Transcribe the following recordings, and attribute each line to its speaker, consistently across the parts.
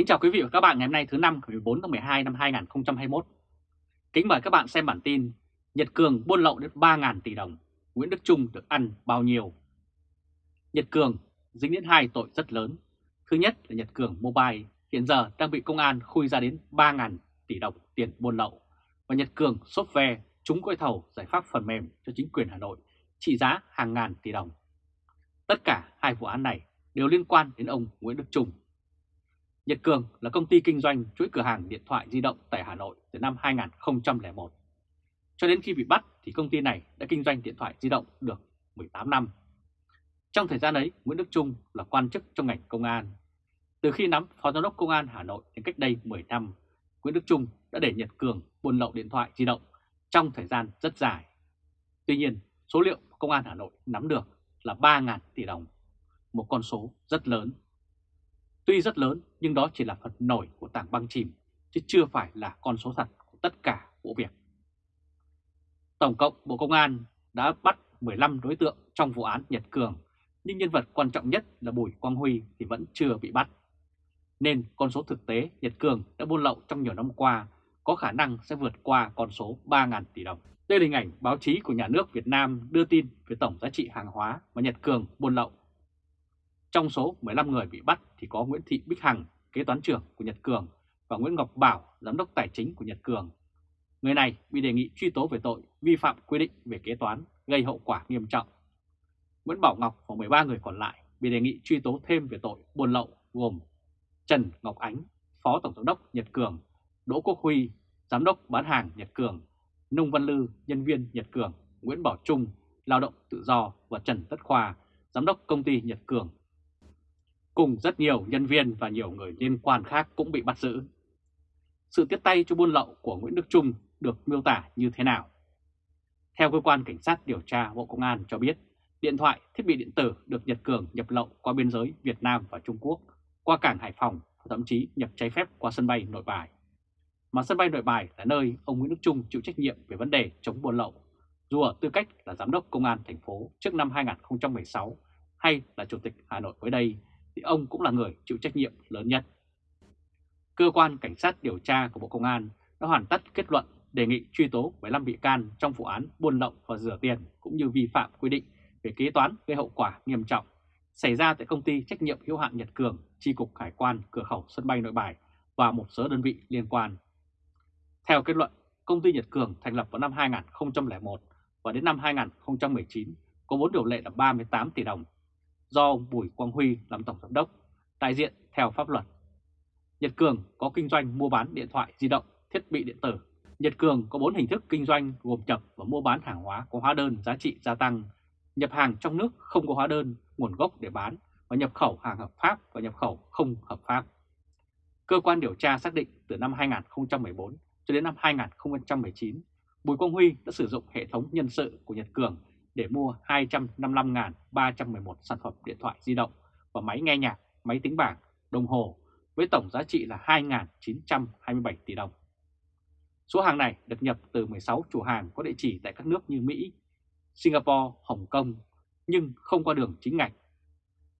Speaker 1: Kính chào quý vị và các bạn ngày hôm nay thứ năm ngày 14 tháng 12 năm 2021. Kính mời các bạn xem bản tin Nhật Cường buôn lậu đến 3.000 tỷ đồng, Nguyễn Đức Trung được ăn bao nhiêu? Nhật Cường dính đến hai tội rất lớn. Thứ nhất là Nhật Cường Mobile hiện giờ đang bị công an khui ra đến 3.000 tỷ đồng tiền buôn lậu và Nhật Cường Software trúng gói thầu giải pháp phần mềm cho chính quyền Hà Nội trị giá hàng ngàn tỷ đồng. Tất cả hai vụ án này đều liên quan đến ông Nguyễn Đức Trung. Nhật Cường là công ty kinh doanh chuỗi cửa hàng điện thoại di động tại Hà Nội từ năm 2001. Cho đến khi bị bắt thì công ty này đã kinh doanh điện thoại di động được 18 năm. Trong thời gian ấy, Nguyễn Đức Trung là quan chức trong ngành công an. Từ khi nắm Phó Giám đốc Công an Hà Nội đến cách đây 10 năm, Nguyễn Đức Trung đã để Nhật Cường buôn lậu điện thoại di động trong thời gian rất dài. Tuy nhiên, số liệu Công an Hà Nội nắm được là 3.000 tỷ đồng, một con số rất lớn. Tuy rất lớn nhưng đó chỉ là phần nổi của tảng băng chìm, chứ chưa phải là con số thật của tất cả vụ việc. Tổng cộng Bộ Công an đã bắt 15 đối tượng trong vụ án Nhật Cường, nhưng nhân vật quan trọng nhất là Bùi Quang Huy thì vẫn chưa bị bắt. Nên con số thực tế Nhật Cường đã buôn lậu trong nhiều năm qua có khả năng sẽ vượt qua con số 3.000 tỷ đồng. Đây là hình ảnh báo chí của nhà nước Việt Nam đưa tin về tổng giá trị hàng hóa mà Nhật Cường buôn lậu. Trong số 15 người bị bắt thì có Nguyễn Thị Bích Hằng, kế toán trưởng của Nhật Cường và Nguyễn Ngọc Bảo, giám đốc tài chính của Nhật Cường. Người này bị đề nghị truy tố về tội vi phạm quy định về kế toán gây hậu quả nghiêm trọng. Nguyễn Bảo Ngọc và 13 người còn lại bị đề nghị truy tố thêm về tội buôn lậu gồm Trần Ngọc Ánh, Phó Tổng giám đốc Nhật Cường, Đỗ Quốc Huy, Giám đốc bán hàng Nhật Cường, Nông Văn Lư, nhân viên Nhật Cường, Nguyễn Bảo Trung, lao động tự do và Trần Tất Khoa, Giám đốc công ty Nhật Cường. Cùng rất nhiều nhân viên và nhiều người liên quan khác cũng bị bắt giữ. Sự tiếp tay cho buôn lậu của Nguyễn Đức Trung được miêu tả như thế nào? Theo cơ quan cảnh sát điều tra Bộ Công an cho biết, điện thoại, thiết bị điện tử được Nhật Cường nhập lậu qua biên giới Việt Nam và Trung Quốc, qua cảng Hải Phòng và thậm chí nhập trái phép qua sân bay Nội Bài. Mà sân bay Nội Bài là nơi ông Nguyễn Đức Trung chịu trách nhiệm về vấn đề chống buôn lậu, dù ở tư cách là giám đốc công an thành phố trước năm 2016 hay là chủ tịch Hà Nội mới đây, thì ông cũng là người chịu trách nhiệm lớn nhất. Cơ quan Cảnh sát điều tra của Bộ Công an đã hoàn tất kết luận đề nghị truy tố 15 bị can trong vụ án buôn lậu và rửa tiền cũng như vi phạm quy định về kế toán gây hậu quả nghiêm trọng xảy ra tại công ty trách nhiệm hữu hạn Nhật Cường, chi cục hải quan cửa khẩu sân bay Nội Bài và một số đơn vị liên quan. Theo kết luận, công ty Nhật Cường thành lập vào năm 2001 và đến năm 2019 có vốn điều lệ là 38 tỷ đồng do ông Bùi Quang Huy làm tổng giám đốc, đại diện theo pháp luật. Nhật Cường có kinh doanh mua bán điện thoại di động, thiết bị điện tử. Nhật Cường có 4 hình thức kinh doanh gồm nhập và mua bán hàng hóa có hóa đơn giá trị gia tăng, nhập hàng trong nước không có hóa đơn, nguồn gốc để bán và nhập khẩu hàng hợp pháp và nhập khẩu không hợp pháp. Cơ quan điều tra xác định từ năm 2014 cho đến năm 2019, Bùi Quang Huy đã sử dụng hệ thống nhân sự của Nhật Cường để mua 255.311 sản phẩm điện thoại di động và máy nghe nhạc, máy tính bảng, đồng hồ với tổng giá trị là 2.927 tỷ đồng. Số hàng này được nhập từ 16 chủ hàng có địa chỉ tại các nước như Mỹ, Singapore, Hồng Kông nhưng không qua đường chính ngạch.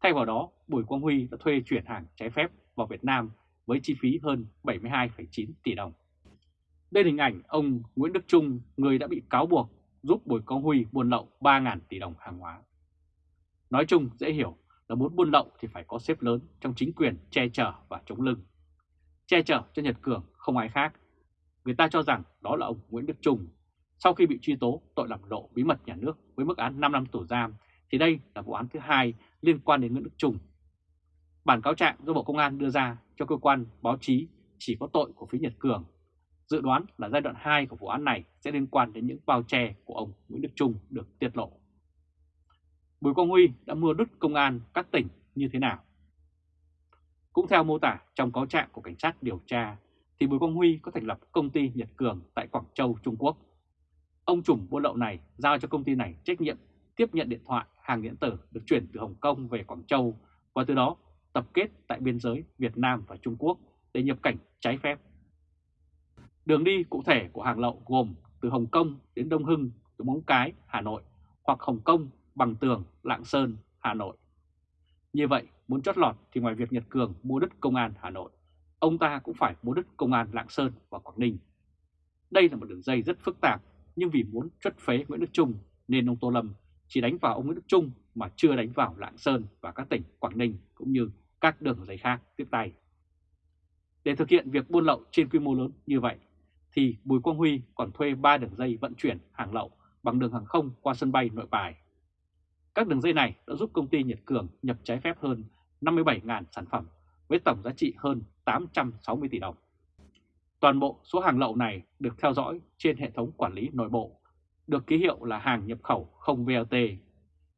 Speaker 1: Thay vào đó, Bùi Quang Huy đã thuê chuyển hàng trái phép vào Việt Nam với chi phí hơn 72,9 tỷ đồng. Đây là hình ảnh ông Nguyễn Đức Trung, người đã bị cáo buộc giúp Bùi Quang Huy buôn lậu 3.000 tỷ đồng hàng hóa. Nói chung, dễ hiểu là muốn buôn lậu thì phải có xếp lớn trong chính quyền che chở và chống lưng. Che chở cho Nhật Cường không ai khác. Người ta cho rằng đó là ông Nguyễn Đức Trung. Sau khi bị truy tố tội làm lộ bí mật nhà nước với mức án 5 năm tù giam, thì đây là vụ án thứ hai liên quan đến Nguyễn Đức Trung. Bản cáo trạng do Bộ Công an đưa ra cho cơ quan báo chí chỉ có tội của phía Nhật Cường. Dự đoán là giai đoạn 2 của vụ án này sẽ liên quan đến những bao che của ông Nguyễn Đức Trung được tiết lộ. Bùi Quang Huy đã mua đứt công an các tỉnh như thế nào? Cũng theo mô tả trong cáo trạng của cảnh sát điều tra, thì Bùi Quang Huy có thành lập công ty Nhật Cường tại Quảng Châu, Trung Quốc. Ông trùm buôn lậu này giao cho công ty này trách nhiệm tiếp nhận điện thoại, hàng điện tử được chuyển từ Hồng Kông về Quảng Châu và từ đó tập kết tại biên giới Việt Nam và Trung Quốc để nhập cảnh trái phép. Đường đi cụ thể của hàng lậu gồm từ Hồng Kông đến Đông Hưng, từ Móng Cái, Hà Nội hoặc Hồng Kông, Bằng Tường, Lạng Sơn, Hà Nội. Như vậy, muốn chót lọt thì ngoài việc Nhật Cường mua đất công an Hà Nội, ông ta cũng phải mua đất công an Lạng Sơn và Quảng Ninh. Đây là một đường dây rất phức tạp, nhưng vì muốn chất phế Nguyễn Đức Trung nên ông Tô Lâm chỉ đánh vào ông Nguyễn Đức Trung mà chưa đánh vào Lạng Sơn và các tỉnh Quảng Ninh cũng như các đường dây khác tiếp tay. Để thực hiện việc buôn lậu trên quy mô lớn như vậy, thì Bùi Quang Huy còn thuê 3 đường dây vận chuyển hàng lậu bằng đường hàng không qua sân bay nội bài. Các đường dây này đã giúp công ty Nhật Cường nhập trái phép hơn 57.000 sản phẩm với tổng giá trị hơn 860 tỷ đồng. Toàn bộ số hàng lậu này được theo dõi trên hệ thống quản lý nội bộ, được ký hiệu là hàng nhập khẩu không VAT.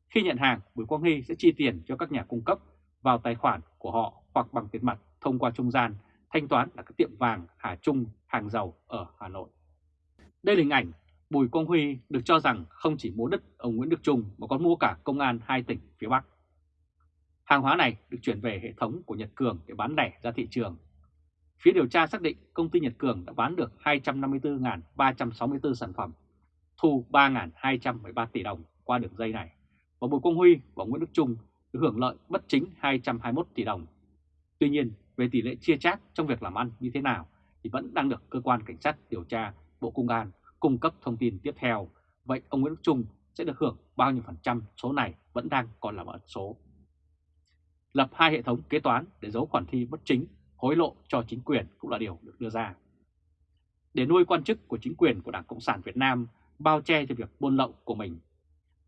Speaker 1: Khi nhận hàng, Bùi Quang Huy sẽ chi tiền cho các nhà cung cấp vào tài khoản của họ hoặc bằng tiền mặt thông qua trung gian thanh toán là các tiệm vàng Hà Trung, hàng dầu ở Hà Nội. Đây là hình ảnh Bùi Quang Huy được cho rằng không chỉ mua đất ông Nguyễn Đức Trung mà còn mua cả công an hai tỉnh phía Bắc. Hàng hóa này được chuyển về hệ thống của Nhật Cường để bán lẻ ra thị trường. Phía điều tra xác định công ty Nhật Cường đã bán được 254.364 sản phẩm, thu 3.213 tỷ đồng qua đường dây này, và Bùi Quang Huy và Nguyễn Đức Trung được hưởng lợi bất chính 221 tỷ đồng. Tuy nhiên, về tỷ lệ chia chác trong việc làm ăn như thế nào thì vẫn đang được cơ quan cảnh sát điều tra Bộ Công an cung cấp thông tin tiếp theo. Vậy ông Nguyễn Đức Trung sẽ được hưởng bao nhiêu phần trăm số này vẫn đang còn là ẩn số. Lập hai hệ thống kế toán để giấu khoản thi bất chính, hối lộ cho chính quyền cũng là điều được đưa ra. Để nuôi quan chức của chính quyền của Đảng Cộng sản Việt Nam bao che cho việc buôn lậu của mình.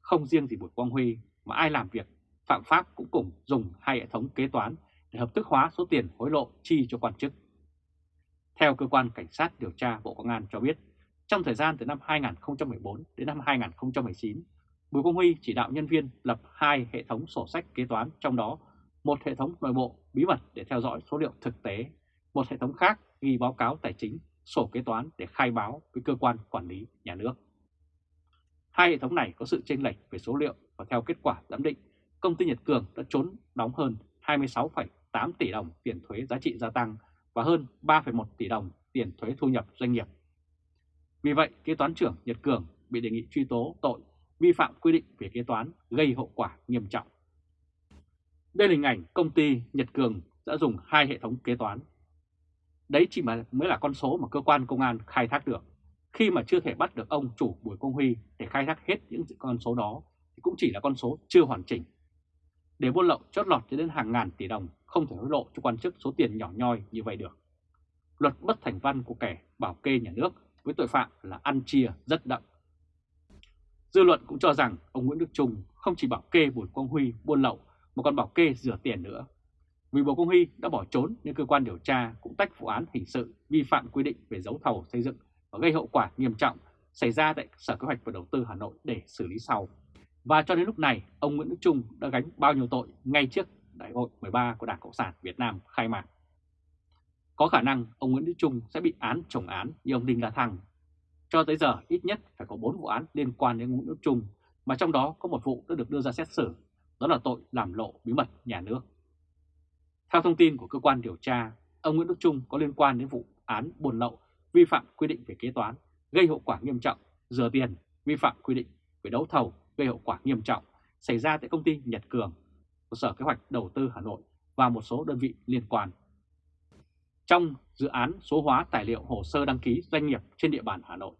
Speaker 1: Không riêng gì Bùi Quang Huy mà ai làm việc phạm pháp cũng cùng dùng hai hệ thống kế toán để hợp thức hóa số tiền hối lộ chi cho quan chức. Theo cơ quan cảnh sát điều tra Bộ Công an cho biết, trong thời gian từ năm 2014 đến năm 2019, Bùi Công Huy chỉ đạo nhân viên lập hai hệ thống sổ sách kế toán, trong đó một hệ thống nội bộ bí mật để theo dõi số liệu thực tế, một hệ thống khác ghi báo cáo tài chính, sổ kế toán để khai báo với cơ quan quản lý nhà nước. Hai hệ thống này có sự chênh lệch về số liệu và theo kết quả giám định, công ty Nhật Cường đã trốn đóng hơn 26,8 tỷ đồng tiền thuế giá trị gia tăng và hơn 3,1 tỷ đồng tiền thuế thu nhập doanh nghiệp. Vì vậy, kế toán trưởng Nhật Cường bị đề nghị truy tố tội vi phạm quy định về kế toán gây hậu quả nghiêm trọng. Đây là hình ảnh công ty Nhật Cường đã dùng hai hệ thống kế toán. Đấy chỉ mà mới là con số mà cơ quan công an khai thác được. Khi mà chưa thể bắt được ông chủ Bùi Công Huy để khai thác hết những con số đó thì cũng chỉ là con số chưa hoàn chỉnh để buôn lậu, chót lọt cho đến hàng ngàn tỷ đồng, không thể hối lộ cho quan chức số tiền nhỏ nhoi như vậy được. Luật bất thành văn của kẻ bảo kê nhà nước với tội phạm là ăn chia rất đậm. Dư luận cũng cho rằng ông Nguyễn Đức Trung không chỉ bảo kê Bùi Quang Huy buôn lậu mà còn bảo kê rửa tiền nữa. Vì Bùi Quang Huy đã bỏ trốn nên cơ quan điều tra cũng tách vụ án hình sự vi phạm quy định về đấu thầu xây dựng và gây hậu quả nghiêm trọng xảy ra tại Sở Kế hoạch và Đầu tư Hà Nội để xử lý sau. Và cho đến lúc này, ông Nguyễn Đức Trung đã gánh bao nhiêu tội ngay trước Đại hội 13 của Đảng Cộng sản Việt Nam khai mạc. Có khả năng ông Nguyễn Đức Trung sẽ bị án chồng án như ông Đinh La Thăng. Cho tới giờ ít nhất phải có 4 vụ án liên quan đến Nguyễn Đức Trung, mà trong đó có một vụ đã được đưa ra xét xử, đó là tội làm lộ bí mật nhà nước. Theo thông tin của cơ quan điều tra, ông Nguyễn Đức Trung có liên quan đến vụ án buôn lậu, vi phạm quy định về kế toán, gây hậu quả nghiêm trọng, rửa tiền, vi phạm quy định về đấu thầu gây hậu quả nghiêm trọng xảy ra tại công ty Nhật Cường của Sở Kế hoạch Đầu tư Hà Nội và một số đơn vị liên quan. Trong dự án số hóa tài liệu hồ sơ đăng ký doanh nghiệp trên địa bàn Hà Nội,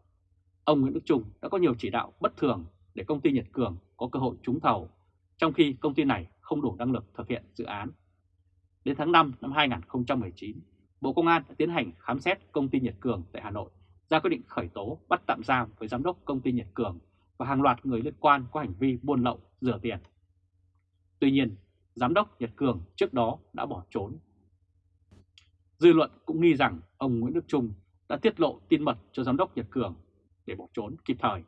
Speaker 1: ông Nguyễn Đức Trung đã có nhiều chỉ đạo bất thường để công ty Nhật Cường có cơ hội trúng thầu, trong khi công ty này không đủ năng lực thực hiện dự án. Đến tháng 5 năm 2019, Bộ Công an đã tiến hành khám xét công ty Nhật Cường tại Hà Nội, ra quyết định khởi tố bắt tạm giam với giám đốc công ty Nhật Cường và hàng loạt người liên quan có hành vi buôn lậu, rửa tiền. Tuy nhiên, Giám đốc Nhật Cường trước đó đã bỏ trốn. Dư luận cũng nghi rằng ông Nguyễn Đức Trung đã tiết lộ tin mật cho Giám đốc Nhật Cường để bỏ trốn kịp thời.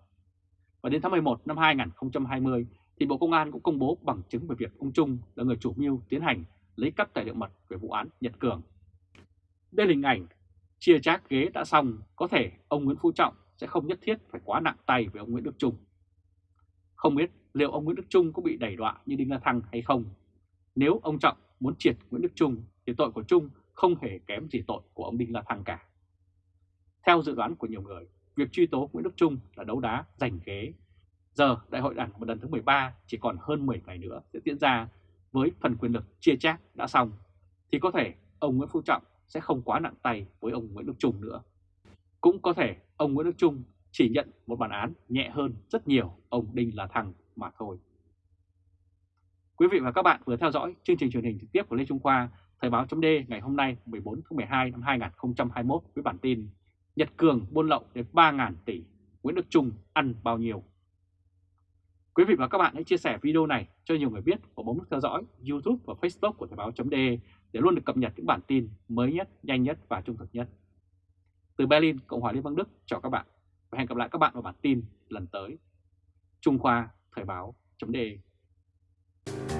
Speaker 1: Và đến tháng 11 năm 2020 thì Bộ Công an cũng công bố bằng chứng về việc ông Trung là người chủ mưu tiến hành lấy cắp tài liệu mật về vụ án Nhật Cường. Đây là hình ảnh chia chác ghế đã xong, có thể ông Nguyễn Phú Trọng sẽ không nhất thiết phải quá nặng tay với ông Nguyễn Đức Trung. Không biết liệu ông Nguyễn Đức Trung có bị đẩy đọa như Đinh La Thăng hay không. Nếu ông Trọng muốn triệt Nguyễn Đức Trung thì tội của Trung không hề kém gì tội của ông Đinh La Thăng cả. Theo dự đoán của nhiều người, việc truy tố Nguyễn Đức Trung là đấu đá giành ghế. Giờ đại hội đảng lần thứ 13 chỉ còn hơn 10 ngày nữa sẽ diễn ra với phần quyền lực chia chác đã xong, thì có thể ông Nguyễn Phú Trọng sẽ không quá nặng tay với ông Nguyễn Đức Trung nữa. Cũng có thể ông Nguyễn Đức Trung chỉ nhận một bản án nhẹ hơn rất nhiều ông Đinh La Thăng mà thôi. Quý vị và các bạn vừa theo dõi chương trình truyền hình trực tiếp của Lê Trung Khoa, Thời báo chấm ngày hôm nay 14 tháng 12 năm 2021 với bản tin Nhật Cường buôn lậu đến 3.000 tỷ, Nguyễn Đức Trung ăn bao nhiêu? Quý vị và các bạn hãy chia sẻ video này cho nhiều người biết và bấm nút theo dõi YouTube và Facebook của Thời báo chấm để luôn được cập nhật những bản tin mới nhất, nhanh nhất và trung thực nhất. Từ Berlin, Cộng hòa Liên bang Đức, chào các bạn và hẹn gặp lại các bạn vào bản tin lần tới. Trung Khoa Thời báo.de Thank you.